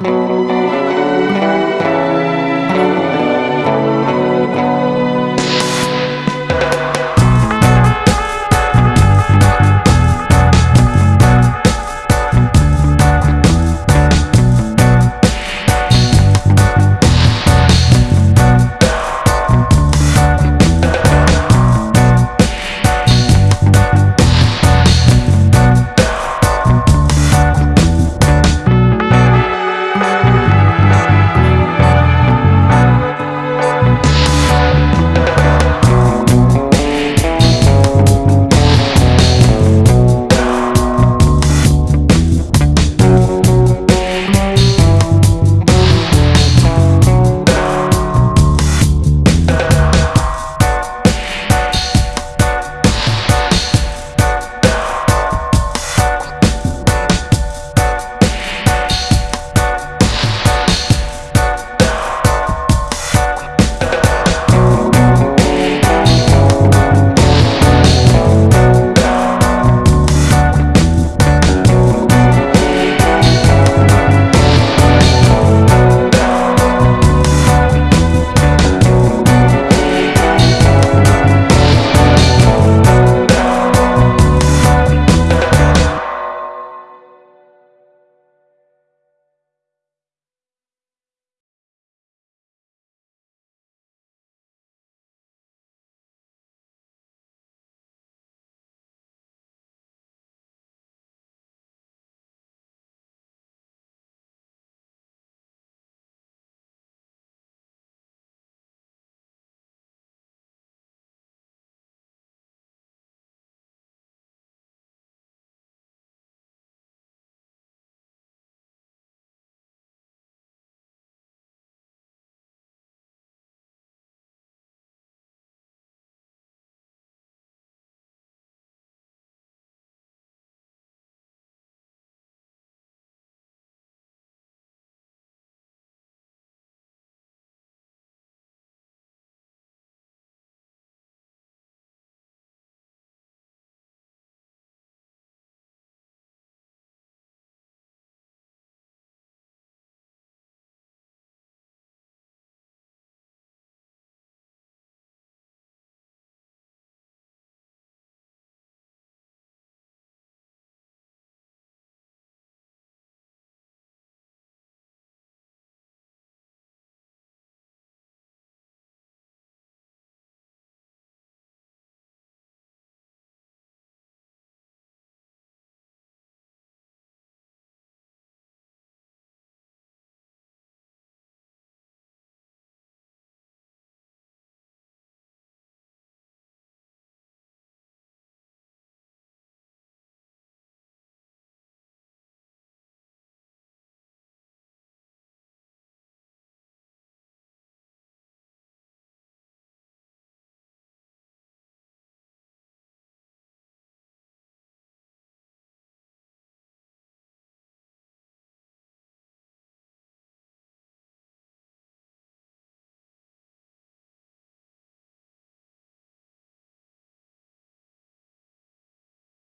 Música